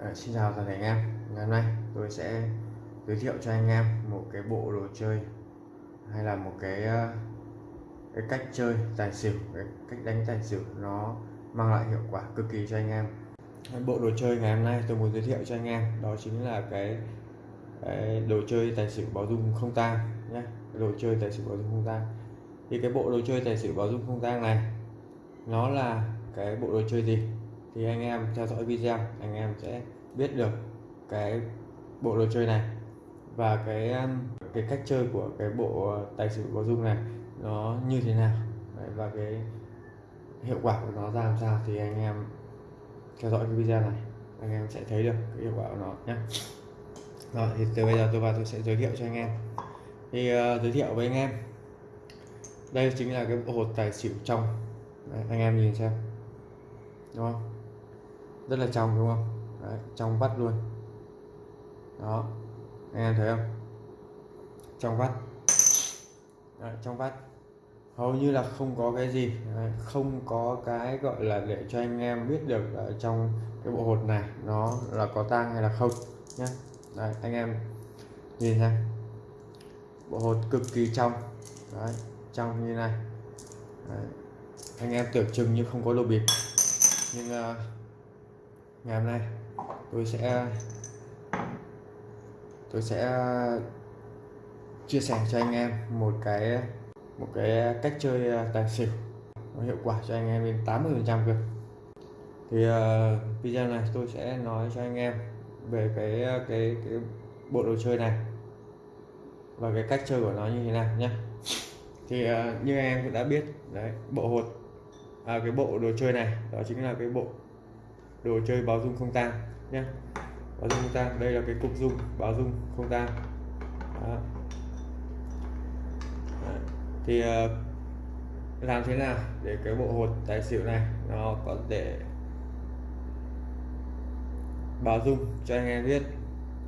À, xin chào toàn thể anh em. Ngày hôm nay tôi sẽ giới thiệu cho anh em một cái bộ đồ chơi hay là một cái ờ, cái cách chơi tài xỉu cái cách đánh tài xỉu nó mang lại hiệu quả cực kỳ cho anh em. Bộ đồ chơi ngày hôm nay tôi muốn giới thiệu cho anh em đó chính là cái, cái đồ chơi tài xỉu báo dung không tang nhé. Đồ chơi tài xỉu báo dung không tang. Thì cái bộ đồ chơi tài xỉu báo dung không tang này nó là cái bộ đồ chơi gì? Thì anh em theo dõi video anh em sẽ biết được cái bộ đồ chơi này. Và cái um, cái cách chơi của cái bộ tài xỉu có dung này nó như thế nào? Đấy, và cái hiệu quả của nó ra làm sao thì anh em theo dõi cái video này anh em sẽ thấy được cái hiệu quả của nó nhé. Rồi thì từ bây giờ tôi vào tôi sẽ giới thiệu cho anh em. Thì uh, giới thiệu với anh em. Đây chính là cái bộ hột tài xỉu trong. Đấy, anh em nhìn xem. Đúng không? Rất là trong đúng không? Đấy, trong vắt luôn. Đó anh em thấy không? Trong vắt. Đấy, trong vắt. Hầu như là không có cái gì. Đấy, không có cái gọi là để cho anh em biết được ở trong cái bộ hột này nó là có tang hay là không nhé Đấy, anh em nhìn xem. Bộ hột cực kỳ trong. Đấy, trong như này. Đấy. anh em tưởng chừng như không có lô bịp. Nhưng uh, ngày hôm nay tôi sẽ tôi sẽ chia sẻ cho anh em một cái một cái cách chơi à, tài xỉu nó hiệu quả cho anh em đến 80 phần trăm cơ. Thì uh, video này tôi sẽ nói cho anh em về cái à, cái cái bộ đồ chơi này và cái cách chơi của nó như thế nào nhé. Thì uh, như anh em cũng đã biết đấy bộ hột à, cái bộ đồ chơi này đó chính là cái bộ đồ chơi báo dung không tang nhé. Báo dung không tang đây là cái cục dung báo dung không tang. Thì uh, làm thế nào để cái bộ hột tài xỉu này nó có thể báo dung cho anh em biết?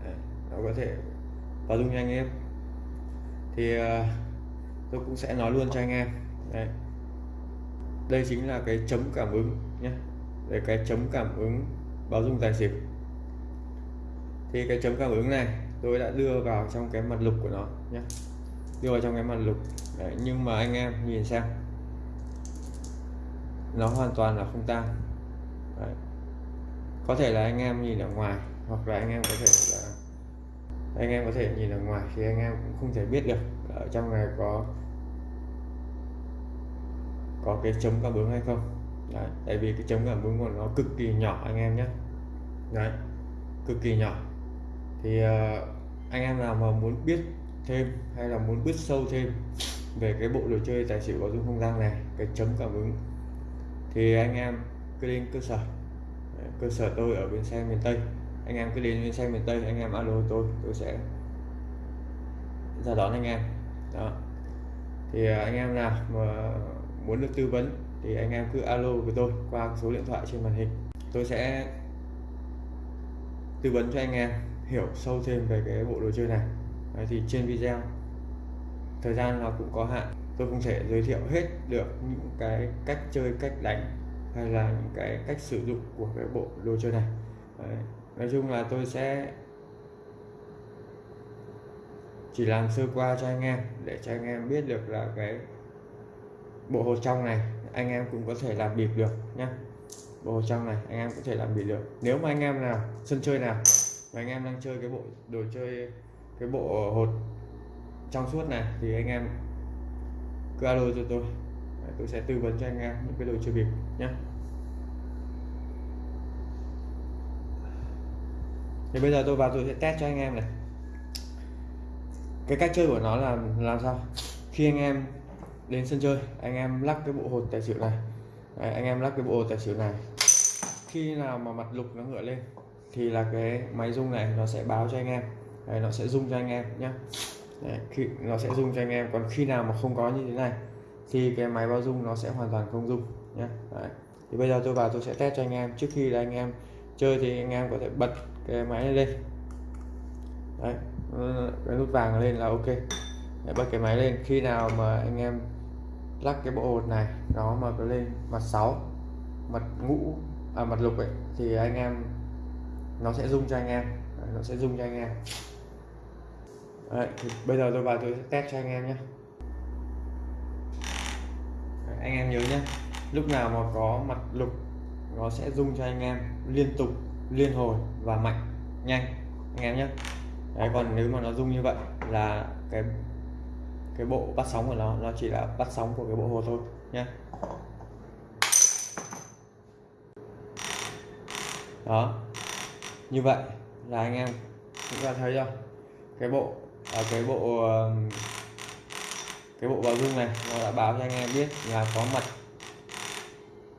Đấy, nó có thể báo dung cho anh em. Thì uh, tôi cũng sẽ nói luôn cho anh em. Đấy. đây chính là cái chấm cảm ứng nhé để cái chấm cảm ứng báo dung tài xỉu. Thì cái chấm cảm ứng này tôi đã đưa vào trong cái mặt lục của nó nhé. Đưa vào trong cái mặt lục. Đấy, nhưng mà anh em nhìn xem. Nó hoàn toàn là không tan. Đấy. có thể là anh em nhìn ở ngoài hoặc là anh em có thể là anh em có thể nhìn ở ngoài thì anh em cũng không thể biết được ở trong này có có cái chấm cảm ứng hay không đấy, tại vì cái chống cảm ứng của nó cực kỳ nhỏ anh em nhé. Đấy cực kỳ nhỏ. Thì uh, anh em nào mà muốn biết thêm hay là muốn biết sâu thêm về cái bộ đồ chơi tài xỉu có dung không gian này cái chấm cảm ứng thì anh em cứ đến cơ sở. Cơ sở tôi ở bên xe miền Tây. Anh em cứ đến bên xe miền Tây anh em alo tôi tôi sẽ ra đón anh em. Đó. Thì ờ, anh em nào mà muốn được tư vấn thì anh em cứ alo với tôi qua số điện thoại trên màn hình. Tôi sẽ tư vấn cho anh em hiểu sâu thêm về cái bộ đồ chơi này. Đấy, thì trên video thời gian nó cũng có hạn. Tôi không thể giới thiệu hết được những cái cách chơi cách đánh hay là những cái cách sử dụng của cái bộ đồ chơi này. Đấy. nói chung là tôi sẽ chỉ làm sơ qua cho anh em để cho anh em biết được là cái bộ hồ trong này anh em cũng có thể làm bịp được nhé bộ trong này, anh em có thể làm bịp được. Nếu mà anh em nào, sân chơi nào, mà anh em đang chơi cái bộ, đồ chơi, cái bộ hột trong suốt này, thì anh em cứ alo cho tôi. Tôi sẽ tư vấn cho anh em những cái đồ chơi bịp nhé thì bây giờ tôi vào tôi sẽ test cho anh em này. Cái cách chơi của nó là làm sao? Khi anh em đến sân chơi. Anh em lắc cái bộ hột tài xỉu này. Đấy, anh em lắc cái bộ hột tài xỉu này. Khi nào mà mặt lục nó ngựa lên thì là cái máy rung này nó sẽ báo cho anh em. Đấy, nó sẽ rung cho anh em nhé Đấy, khi nó sẽ rung cho anh em. Còn khi nào mà không có như thế này thì cái máy báo rung nó sẽ hoàn toàn không rung nhé Đấy. thì bây giờ tôi vào tôi sẽ test cho anh em. Trước khi là anh em chơi thì anh em có thể bật cái máy này lên. Đấy, cái nút vàng lên là ok. Đấy, bật cái máy lên. Khi nào mà anh em lắc cái bộ hột này nó mà có lên mặt 6 mặt ngũ à mặt lục ấy thì anh em nó sẽ rung cho anh em Đấy, nó sẽ rung cho anh em. Đấy, thì bây giờ tôi vào tôi sẽ test cho anh em nhé. Đấy, anh em nhớ nhé lúc nào mà có mặt lục nó sẽ rung cho anh em liên tục liên hồi và mạnh nhanh anh em nhé. Đấy còn nếu mà nó rung như vậy là cái cái bộ bắt sóng của nó nó chỉ là bắt sóng của cái bộ hồ thôi nhé đó. Như vậy là anh em chúng ta thấy không cái bộ à, cái bộ cái bộ báo rung này nó đã báo cho anh em biết là có mặt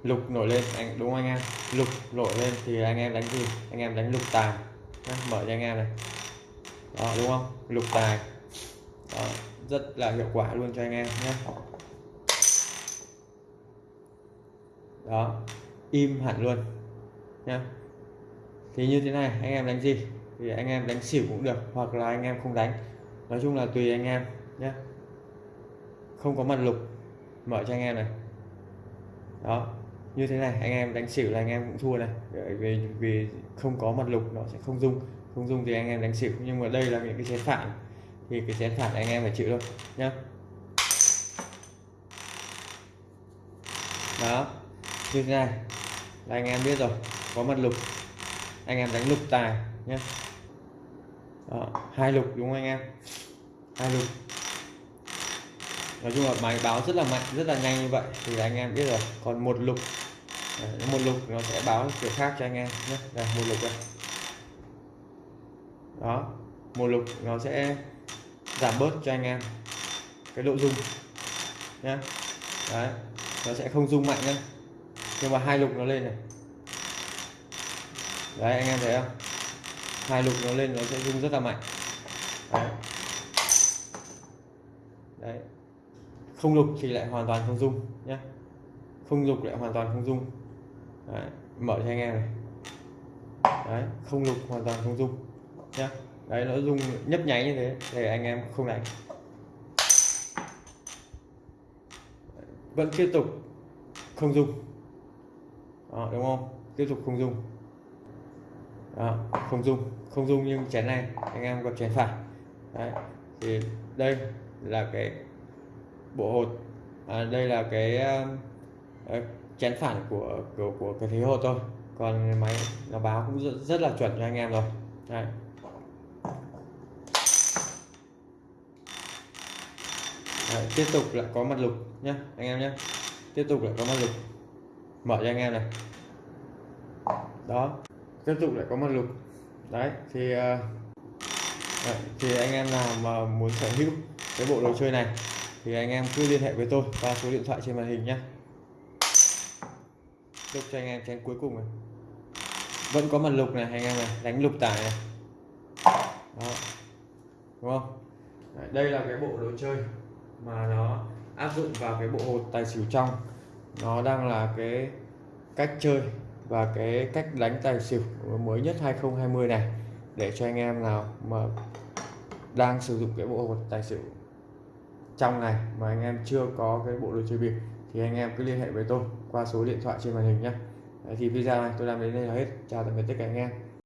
lục nổi lên. Anh đúng không anh em? Lục nổi lên thì anh em đánh gì? Anh em đánh lục tài Đó, mở cho anh em này. Đó đúng không? Lục tài. Đó, rất là hiệu quả luôn cho anh em nhé. Đó, im hẳn luôn nhá. Thì như thế này, anh em đánh gì thì anh em đánh xỉu cũng được, hoặc là anh em không đánh. Nói chung là tùy anh em nhé không có mặt lục, mở cho anh em này. Đó, như thế này, anh em đánh xỉu là anh em cũng thua này. Vì vì không có mặt lục, nó sẽ không dung. Không dung thì anh em đánh xỉu. Nhưng mà đây là những cái chế phản thì cái chén phạt anh em phải chịu thôi nhá. Đó như thế này là anh em biết rồi có mặt lục. Anh em đánh lục tài nhé đó, hai lục đúng không anh em? Hai lục. Nói chung là máy báo rất là mạnh rất là nhanh như vậy thì anh em biết rồi. Còn một lục Đấy, một lục nó sẽ báo kiểu khác cho anh em nhé đây một lục đây. Đó một lục nó sẽ giảm bớt cho anh em cái độ rung nhé đấy nó sẽ không rung mạnh nhé nhưng mà hai lục nó lên này. Đấy anh em thấy không? Hai lục nó lên nó sẽ rung rất là mạnh. Đấy, đấy. không lục thì lại hoàn toàn không rung nhé không lục lại hoàn toàn không rung. Đấy. mở cho anh em này. Đấy không lục hoàn toàn không rung nhé đấy nó rung nhấp nháy như thế. Để anh em không đánh. Vẫn tiếp tục không rung. Đó, đúng không? Tiếp tục không rung. Đó, không rung không rung nhưng chén này anh em gặp chén phải. Đấy thì đây là cái bộ hột. À, đây là cái uh, chén phản của của của cái thế hột thôi. Còn máy nó báo cũng rất, rất là chuẩn cho anh em rồi. Đấy. Đấy, tiếp tục lại có mặt lục nhé anh em nhé tiếp tục lại có mặt lục. Mở cho anh em này. Đó tiếp tục lại có mặt lục. Đấy thì uh, đấy, thì anh em nào mà muốn sở hữu cái bộ đồ chơi này thì anh em cứ liên hệ với tôi qua số điện thoại trên màn hình nhé chúc cho anh em chén cuối cùng này. Vẫn có mặt lục này anh em này đánh lục tài này. Đó đúng không? Đấy, đây là cái bộ đồ chơi mà nó áp dụng vào cái bộ hột tài xỉu trong. Nó đang là cái cách chơi và cái cách đánh tài xỉu mới nhất 2020 này. Để cho anh em nào mà đang sử dụng cái bộ hột tài xỉu trong này mà anh em chưa có cái bộ đồ chơi bịp thì anh em cứ liên hệ với tôi qua số điện thoại trên màn hình nhé thì video này tôi làm đến đây là hết. Chào tạm biệt tất cả anh em.